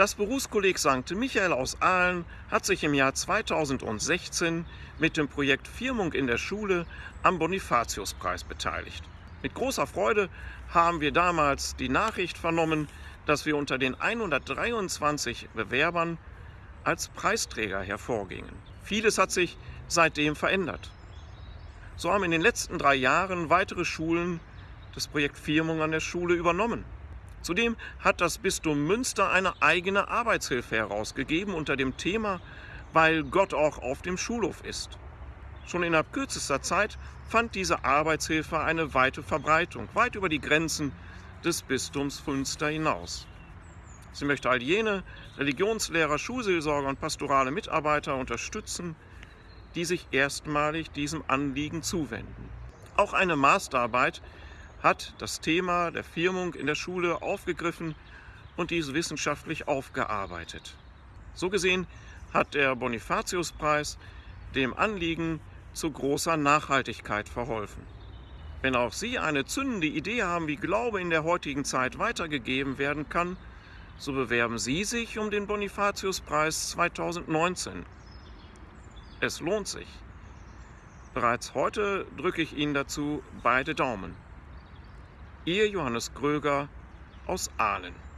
Das Berufskolleg St. Michael aus Aalen hat sich im Jahr 2016 mit dem Projekt Firmung in der Schule am Bonifatiuspreis beteiligt. Mit großer Freude haben wir damals die Nachricht vernommen, dass wir unter den 123 Bewerbern als Preisträger hervorgingen. Vieles hat sich seitdem verändert. So haben in den letzten drei Jahren weitere Schulen das Projekt Firmung an der Schule übernommen. Zudem hat das Bistum Münster eine eigene Arbeitshilfe herausgegeben unter dem Thema Weil Gott auch auf dem Schulhof ist. Schon innerhalb kürzester Zeit fand diese Arbeitshilfe eine weite Verbreitung, weit über die Grenzen des Bistums Münster hinaus. Sie möchte all jene Religionslehrer, Schulseelsorger und pastorale Mitarbeiter unterstützen, die sich erstmalig diesem Anliegen zuwenden. Auch eine Masterarbeit hat das Thema der Firmung in der Schule aufgegriffen und dies wissenschaftlich aufgearbeitet. So gesehen hat der Bonifatiuspreis dem Anliegen zu großer Nachhaltigkeit verholfen. Wenn auch Sie eine zündende Idee haben, wie Glaube in der heutigen Zeit weitergegeben werden kann, so bewerben Sie sich um den Bonifatiuspreis 2019. Es lohnt sich. Bereits heute drücke ich Ihnen dazu beide Daumen. Ihr Johannes Gröger aus Aalen.